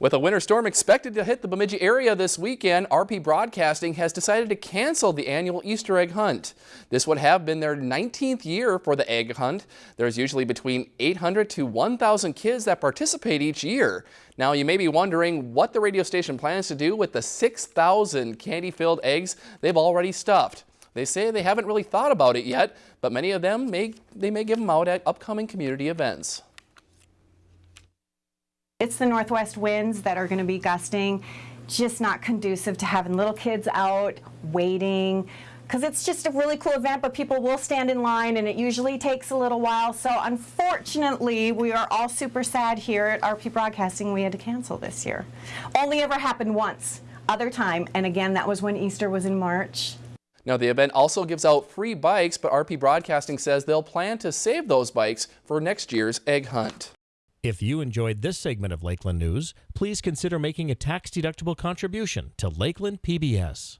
With a winter storm expected to hit the Bemidji area this weekend, RP Broadcasting has decided to cancel the annual Easter egg hunt. This would have been their 19th year for the egg hunt. There's usually between 800 to 1,000 kids that participate each year. Now you may be wondering what the radio station plans to do with the 6,000 candy-filled eggs they've already stuffed. They say they haven't really thought about it yet, but many of them may, they may give them out at upcoming community events. It's the northwest winds that are going to be gusting, just not conducive to having little kids out waiting because it's just a really cool event, but people will stand in line and it usually takes a little while. So unfortunately, we are all super sad here at RP Broadcasting. We had to cancel this year. Only ever happened once, other time, and again, that was when Easter was in March. Now the event also gives out free bikes, but RP Broadcasting says they'll plan to save those bikes for next year's egg hunt. If you enjoyed this segment of Lakeland News, please consider making a tax-deductible contribution to Lakeland PBS.